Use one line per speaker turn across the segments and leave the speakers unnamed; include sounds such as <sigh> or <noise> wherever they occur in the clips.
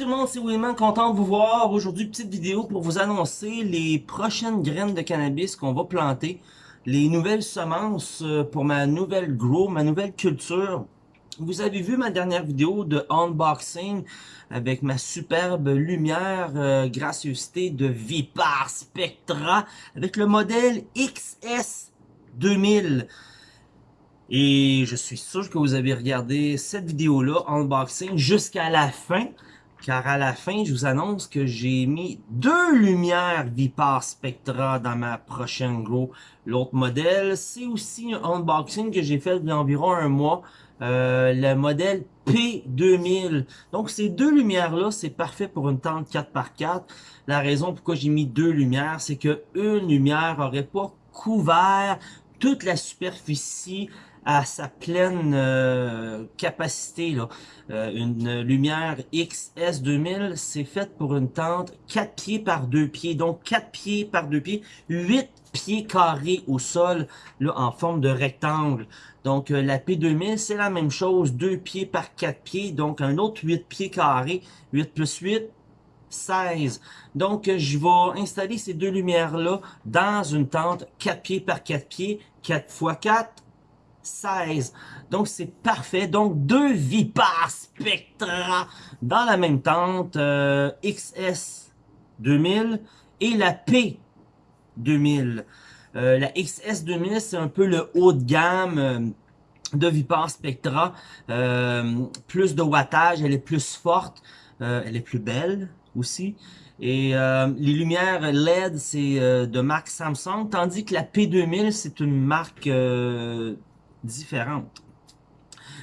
tout le monde, c'est Wilman, content de vous voir. Aujourd'hui, petite vidéo pour vous annoncer les prochaines graines de cannabis qu'on va planter. Les nouvelles semences euh, pour ma nouvelle grow, ma nouvelle culture. Vous avez vu ma dernière vidéo de unboxing avec ma superbe lumière euh, gracieuseté de Vipar Spectra avec le modèle XS 2000. Et je suis sûr que vous avez regardé cette vidéo-là, unboxing, jusqu'à la fin. Car à la fin, je vous annonce que j'ai mis deux lumières Vipar Spectra dans ma prochaine Grow. L'autre modèle, c'est aussi un unboxing que j'ai fait il y a environ un mois. Euh, le modèle P2000. Donc ces deux lumières-là, c'est parfait pour une tente 4x4. La raison pourquoi j'ai mis deux lumières, c'est que une lumière aurait pas couvert toute la superficie à sa pleine euh, capacité. Là. Euh, une lumière XS2000, c'est fait pour une tente 4 pieds par 2 pieds. Donc 4 pieds par 2 pieds, 8 pieds carrés au sol là, en forme de rectangle. Donc euh, la P2000, c'est la même chose, 2 pieds par 4 pieds. Donc un autre 8 pieds carrés, 8 plus 8, 16. Donc, je vais installer ces deux lumières-là dans une tente 4 pieds par 4 pieds, 4 x 4, 16. Donc, c'est parfait. Donc, deux Vipar Spectra dans la même tente, euh, XS 2000 et la P 2000. Euh, la XS 2000, c'est un peu le haut de gamme euh, de Vipar Spectra. plus de wattage, elle est plus forte, elle est plus belle aussi. Et les lumières LED, c'est de marque Samsung, tandis que la P2000, c'est une marque différentes.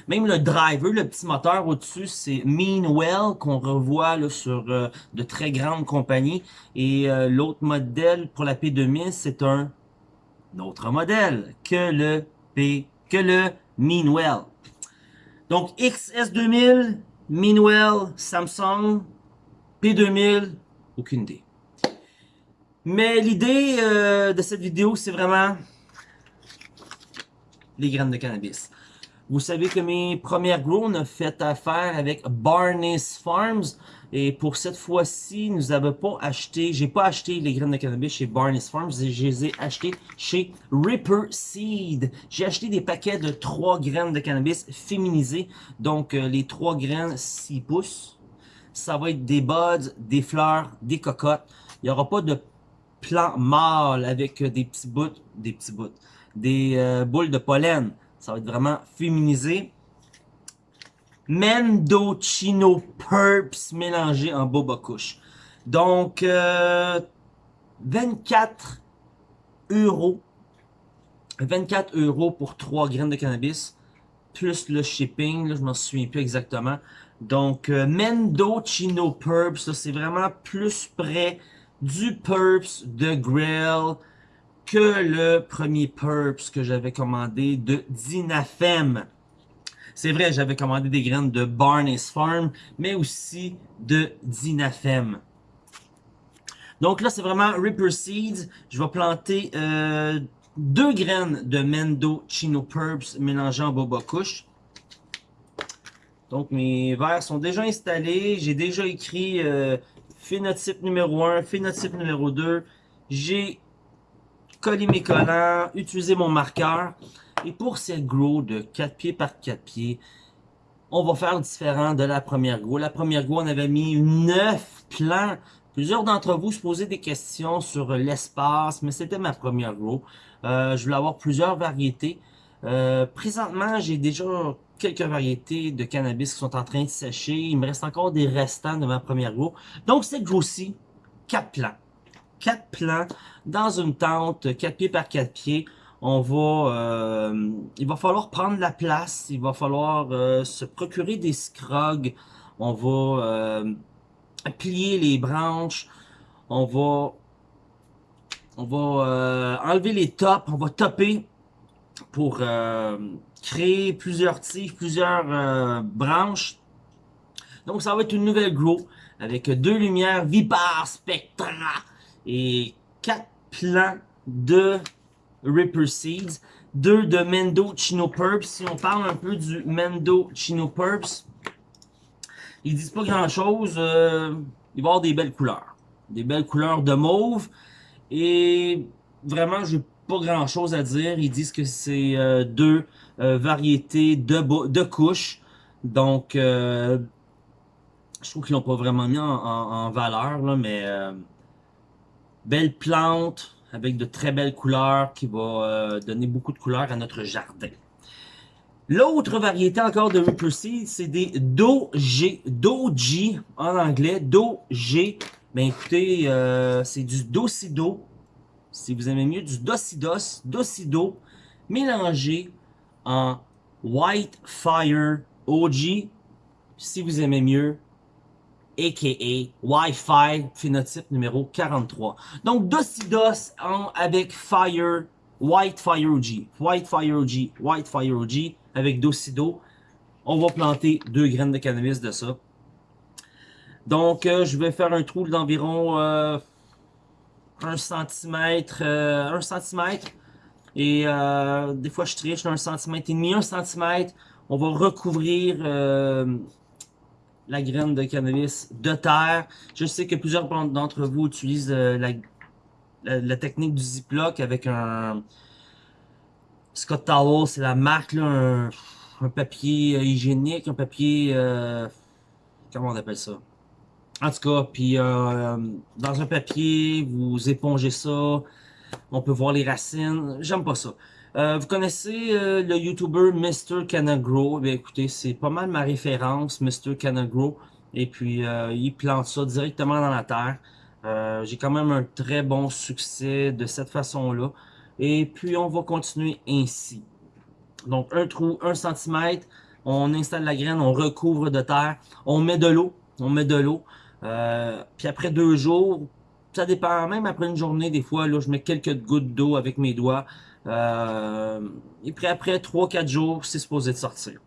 Même le driver, le petit moteur au-dessus, c'est Meanwell qu'on revoit là, sur euh, de très grandes compagnies. Et euh, l'autre modèle pour la P2000, c'est un autre modèle que le P, que le Meanwell. Donc XS2000, Meanwell, Samsung, P2000, aucune idée. Mais l'idée euh, de cette vidéo, c'est vraiment les graines de cannabis. Vous savez que mes premières grows, on a fait affaire avec Barnes Farms. Et pour cette fois-ci, nous n'avons pas acheté, j'ai pas acheté les graines de cannabis chez Barnes Farms, je les ai achetées chez Ripper Seed. J'ai acheté des paquets de 3 graines de cannabis féminisées. Donc, euh, les 3 graines 6 pouces. Ça va être des buds, des fleurs, des cocottes. Il n'y aura pas de plant mâle avec des petits bouts, des petits bouts, des euh, boules de pollen. Ça va être vraiment féminisé. Mendocino Purps mélangé en boba couche. Donc, 24 euh, euros. 24 euros pour 3 graines de cannabis. Plus le shipping, je m'en souviens plus exactement. Donc, euh, Mendocino Purps, c'est vraiment plus près du Purps de Grill que le premier Purps que j'avais commandé de Dinafem. C'est vrai, j'avais commandé des graines de Barnes Farm, mais aussi de Dinafem. Donc là, c'est vraiment Ripper Seeds. Je vais planter euh, deux graines de Mendo Chino Purps mélangées en boba couche. Donc mes verres sont déjà installés. J'ai déjà écrit euh, phénotype numéro 1, phénotype numéro 2. J'ai collé mes collants, utilisé mon marqueur. Et pour cette grow de 4 pieds par 4 pieds, on va faire différent de la première grow. La première grow, on avait mis 9 plants. Plusieurs d'entre vous se posaient des questions sur l'espace, mais c'était ma première grow. Euh, je voulais avoir plusieurs variétés. Euh, présentement, j'ai déjà quelques variétés de cannabis qui sont en train de sécher. Il me reste encore des restants de ma première grow. Donc, cette grow-ci, 4 plants. 4 plants dans une tente, 4 pieds par 4 pieds. On va, euh, il va falloir prendre la place, il va falloir euh, se procurer des scrogs. On va euh, plier les branches, on va, on va enlever les tops, on va topper pour créer plusieurs tiges, plusieurs branches. Donc ça va être une nouvelle grow avec deux lumières Vipar Spectra et quatre plants de Ripper Seeds, deux de Mendo Chino Purps. Si on parle un peu du Mendo Chino Purps, ils disent pas grand chose. Euh, il va avoir des belles couleurs. Des belles couleurs de mauve. Et vraiment, j'ai pas grand chose à dire. Ils disent que c'est euh, deux euh, variétés de, de couches. Donc, je trouve qu'ils l'ont pas vraiment mis en, valeur, là, mais belle plante avec de très belles couleurs qui va donner beaucoup de couleurs à notre jardin. L'autre variété encore de Reaper Seed, c'est des Doji, Doji en anglais, Doji. Ben écoutez, euh, c'est du Docido, si vous aimez mieux, du Docidos, Docido, mélangé en White Fire OG, si vous aimez mieux, a.k.a. Wi-Fi phénotype numéro 43. Donc Docidos en, avec Fire, White Fire OG, White Fire OG, White Fire OG, avec Docido. On va planter deux graines de cannabis de ça. Donc, euh, je vais faire un trou d'environ euh, 1 cm, euh, 1 cm. Et euh, des fois, je triche un cm et demi, 1 cm. On va recouvrir euh, la graine de cannabis de terre. Je sais que plusieurs d'entre vous utilisent la, la, technique du Ziploc avec un, Scott Towel, c'est la marque, un, papier euh, hygiénique, un papier... Euh, comment on appelle ça? En tout cas, puis euh, dans un papier, vous épongez ça, on peut voir les racines. J'aime pas ça. Vous connaissez le YouTuber Mr. Canagro? Eh écoutez, c'est pas mal ma référence, Mr. Canagro. Et puis, il plante ça directement dans la terre. J'ai quand même un très bon succès de cette façon-là. Et puis, on va continuer ainsi. Donc, un trou, un centimètre. On installe la graine, on recouvre de terre. On met de l'eau. On met de l'eau. Euh, puis après deux jours, ça dépend. Même après une journée, des fois, là, je mets quelques gouttes d'eau avec mes doigts. Euh, et puis après 3-4 jours, c'est supposé de sortir.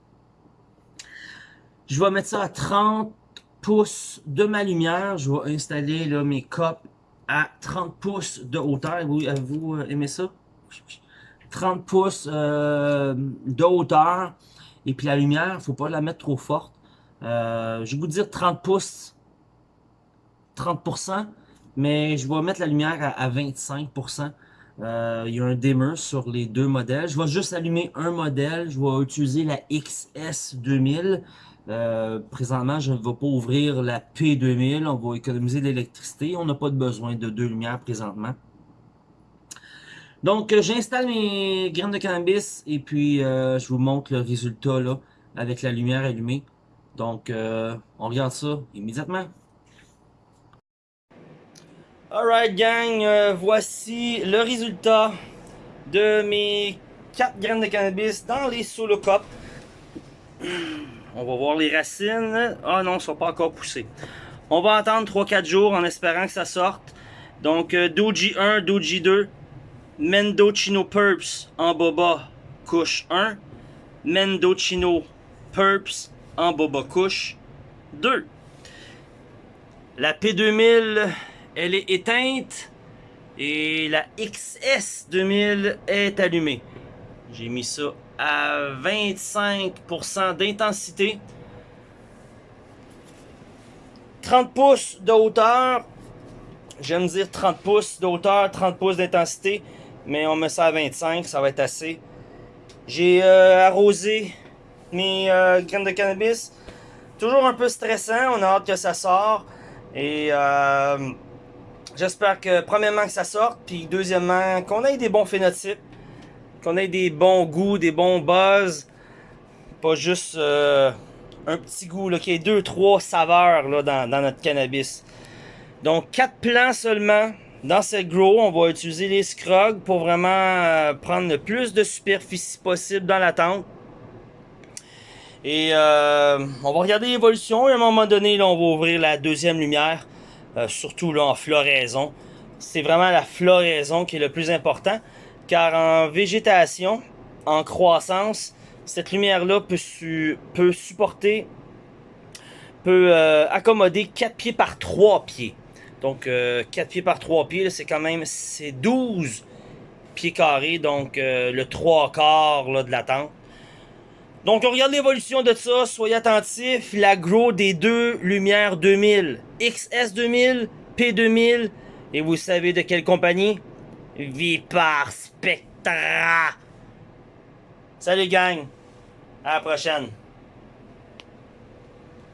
Je vais mettre ça à 30 pouces de ma lumière. Je vais installer mes copes à 30 pouces de hauteur. Vous, vous euh, aimez ça? 30 pouces euh, de hauteur. Et puis la lumière, faut pas la mettre trop forte. Euh, je vais vous dire 30 pouces, 30%, mais je vais mettre la lumière à, 25%. Euh, il y a un dimmer sur les deux modèles. Je vais juste allumer un modèle. Je vais utiliser la XS2000. présentement, je ne vais pas ouvrir la P2000. On va économiser l'électricité. On n'a pas de besoin de deux lumières présentement. Donc, euh, j'installe mes graines de cannabis et puis euh, je vous montre le résultat là avec la lumière allumée. Donc, euh, on regarde ça immédiatement. Alright gang, voici le résultat de mes 4 graines de cannabis dans les solo cups. <clears throat> On va voir les racines. Ah non, elles sont pas encore poussées. On va attendre 3-4 jours en espérant que ça sorte. Donc, Doji 1, Doji 2, Mendocino Purps en boba couche 1. Mendocino Purps en boba couche 2. La P2000, elle est éteinte et la XS2000 est allumée. J'ai mis ça à 25% d'intensité. 30 pouces de hauteur. J'aime dire 30 pouces de hauteur, 30 pouces d'intensité mais on met ça à 25, ça va être assez. J'ai euh, arrosé mes euh, graines de cannabis. Toujours un peu stressant, on a hâte que ça sorte. Et euh, j'espère que premièrement que ça sorte, puis deuxièmement qu'on ait des bons phénotypes, qu'on ait des bons goûts, des bons buzz. Pas juste un petit goût, qu'il y ait deux, trois saveurs là, dans, notre cannabis. Donc quatre plants seulement, dans cette grow, on va utiliser les scrogs pour vraiment euh, prendre le plus de superficie possible dans la tente. Et euh, on va regarder l'évolution et à un moment donné, on va ouvrir la deuxième lumière, euh, surtout là en floraison. C'est vraiment la floraison qui est le plus important, car en végétation, en croissance, cette lumière-là peut, supporter, peut accommoder 4 pieds par 3 pieds. Donc, 4 euh, pieds par 3 pieds, c'est quand même c'est 12 pieds carrés, donc euh, le 3 quarts là, de la tente. Donc, on regarde l'évolution de ça, soyez attentifs. La Grow des deux Lumières 2000, XS 2000, P2000, et vous savez de quelle compagnie? Vipar Spectra. Salut gang, à la prochaine.